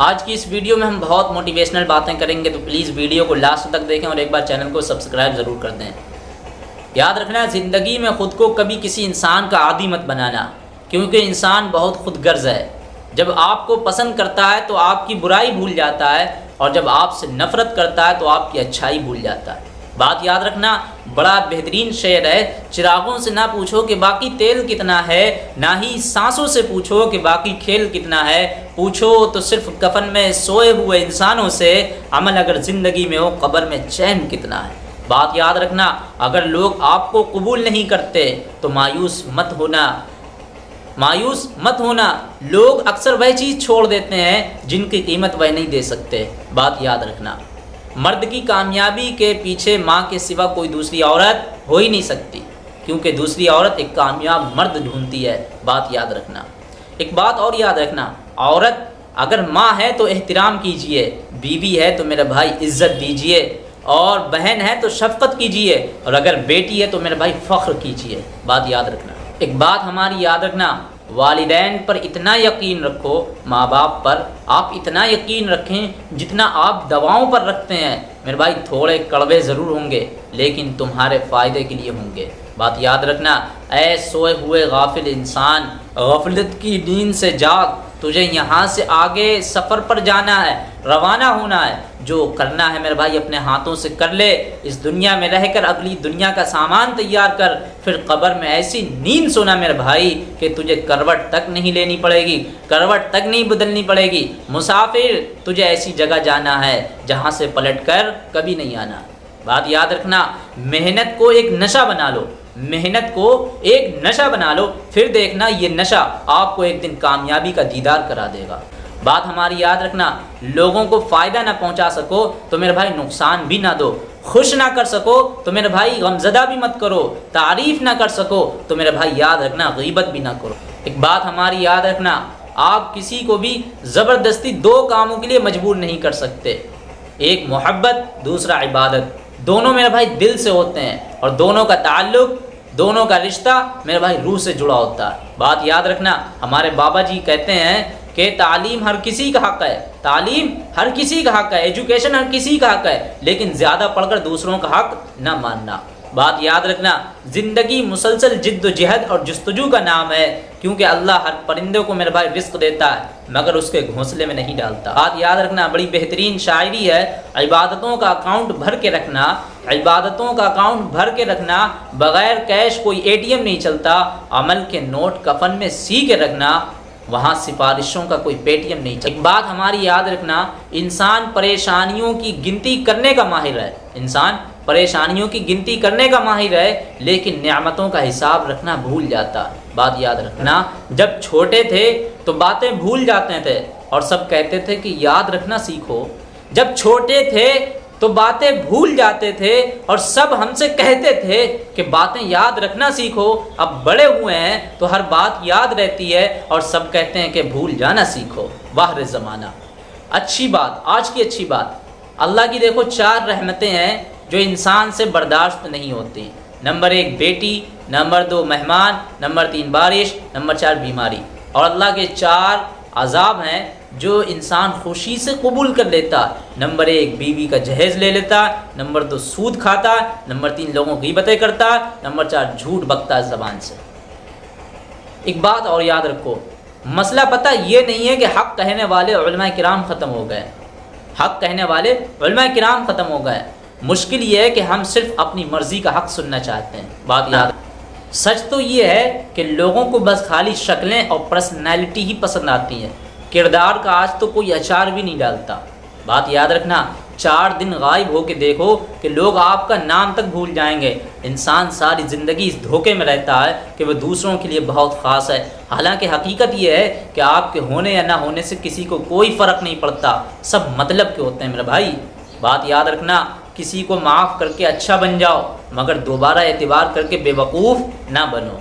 आज की इस वीडियो में हम बहुत मोटिवेशनल बातें करेंगे तो प्लीज़ वीडियो को लास्ट तक देखें और एक बार चैनल को सब्सक्राइब ज़रूर कर दें। याद रखना, ज़िंदगी में ख़ुद को कभी किसी इंसान का आदि मत बनाना, क्योंकि इंसान बहुत खुद गर्ज है। जब आपको पसंद करता है तो आपकी बुराई भूल जाता है, और जब आपसे नफ़रत करता है तो आपकी अच्छाई भूल जाता है। बात याद रखना, बड़ा बेहतरीन शेर है। चिरागों से ना पूछो कि बाकी तेल कितना है, ना ही सांसों से पूछो कि बाकी खेल कितना है। पूछो तो सिर्फ़ कफन में सोए हुए इंसानों से, अमल अगर ज़िंदगी में हो, कब्र में चैन कितना है। बात याद रखना, अगर लोग आपको कबूल नहीं करते तो मायूस मत होना। मायूस मत होना। लोग अक्सर वह चीज़ छोड़ देते हैं, जिनकी कीमत वह नहीं दे सकते। बात याद रखना। मर्द की कामयाबी के पीछे माँ के सिवा कोई दूसरी औरत हो ही नहीं सकती, क्योंकि दूसरी औरत एक कामयाब मर्द ढूंढती है, बात याद रखना। एक बात और याद रखना, औरत अगर माँ है तो एहतराम कीजिए, बीवी है तो मेरे भाई इज़्ज़त दीजिए, और बहन है तो शफकत कीजिए, और अगर बेटी है तो मेरे भाई फ़ख्र कीजिए, बात याद रखना। एक बात हमारी याद रखना वालदेन पर इतना यकीन रखो माँ बाप पर, आप इतना यकीन रखें जितना आप दवाओं पर रखते हैं। मेरे भाई, थोड़े कड़वे ज़रूर होंगे, लेकिन तुम्हारे फ़ायदे के लिए होंगे। बात याद रखना, ऐ सोए हुए गाफिल इंसान, गफलत की नींद से जाग, तुझे यहाँ से आगे सफ़र पर जाना है। रवाना होना है। जो करना है मेरे भाई अपने हाथों से कर ले, इस दुनिया में रहकर अगली दुनिया का सामान तैयार कर, फिर कब्र में ऐसी नींद सोना मेरे भाई कि तुझे करवट तक नहीं लेनी पड़ेगी, करवट तक नहीं बदलनी पड़ेगी। मुसाफिर, तुझे ऐसी जगह जाना है जहाँ से पलट कर कभी नहीं आना। बात याद रखना, मेहनत को एक नशा बना लो, मेहनत को एक नशा बना लो, फिर देखना ये नशा आपको एक दिन कामयाबी का दीदार करा देगा। बात हमारी याद रखना, लोगों को फ़ायदा ना पहुँचा सको तो मेरे भाई नुकसान भी ना दो। खुश ना कर सको तो मेरे भाई गमजदा भी मत करो। तारीफ़ ना कर सको तो मेरे भाई याद रखना, गीबत भी ना करो। एक बात हमारी याद रखना, आप किसी को भी ज़बरदस्ती दो कामों के लिए मजबूर नहीं कर सकते। एक मोहब्बत, दूसरा इबादत। दोनों मेरे भाई दिल से होते हैं, और दोनों का ताल्लुक, दोनों का रिश्ता मेरे भाई रूह से जुड़ा होता है। बात याद रखना, हमारे बाबा जी कहते हैं कि तालीम हर किसी का हक है। तालीम हर किसी का हक है। एजुकेशन हर किसी का हक है। लेकिन ज़्यादा पढ़कर दूसरों का हक न मानना। बात याद रखना, ज़िंदगी मुसलसल जिद्दोजहद और जस्तजू का नाम है, क्योंकि अल्लाह हर परिंदे को मेरे भाई रिस्क देता है, मगर उसके घोंसले में नहीं डालता। बात याद रखना, बड़ी बेहतरीन शायरी है, इबादतों का अकाउंट भर के रखना, इबादतों का अकाउंट भर के रखना, बग़ैर कैश कोई एटीएम नहीं चलता, अमल के नोट कफन में सी के रखना वहाँ सिफारिशों का कोई पेटीएम नहीं चलता एक बात हमारी याद रखना, इंसान परेशानियों की गिनती करने का माहिर है। इंसान परेशानियों की गिनती करने का माहिर है, लेकिन नियामतों का हिसाब रखना भूल जाता। बात याद रखना, जब छोटे थे तो बातें भूल जाते थे और सब कहते थे कि याद रखना सीखो। जब छोटे थे तो बातें भूल जाते थे और सब हमसे कहते थे कि बातें याद रखना सीखो, अब बड़े हुए हैं तो हर बात याद रहती है और सब कहते हैं कि भूल जाना सीखो। वाह ज़माना। अच्छी बात, आज की अच्छी बात। अल्लाह की देखो, चार रहमतें हैं जो इंसान से बर्दाश्त नहीं होती। नंबर एक, बेटी। नंबर दो, मेहमान। नंबर तीन, बारिश। नंबर चार, बीमारी। और अल्लाह के चार अजाब हैं जो इंसान खुशी से कबूल कर लेता, नंबर एक, बीवी का जहेज़ ले लेता, नंबर दो, सूद खाता, नंबर तीन, लोगों की बतें करता, नंबर चार, झूठ बकता ज़बान से। एक बात और याद रखो, मसला पता ये नहीं है कि हक़ कहने वाले कराम ख़त्म हो गए। हक़ कहने वाले कराम ख़त्म हो गए। मुश्किल ये है कि हम सिर्फ़ अपनी मर्ज़ी का हक़ सुनना चाहते हैं। बात याद सच तो ये है कि लोगों को बस खाली शक्लें और पर्सनैलिटी ही पसंद आती हैं। किरदार का आज तो कोई अचार भी नहीं डालता। बात याद रखना, चार दिन गायब हो के देखो कि लोग आपका नाम तक भूल जाएँगे। इंसान सारी ज़िंदगी इस धोखे में रहता है कि वह दूसरों के लिए बहुत ख़ास है। हालाँकि हकीकत यह है कि आपके होने या ना होने से किसी को कोई फ़र्क नहीं पड़ता। सब मतलब के होते हैं मेरे भाई। बात याद रखना, किसी को माफ़ करके अच्छा बन जाओ, मगर दोबारा एतबार करके बेवकूफ़ ना बनो।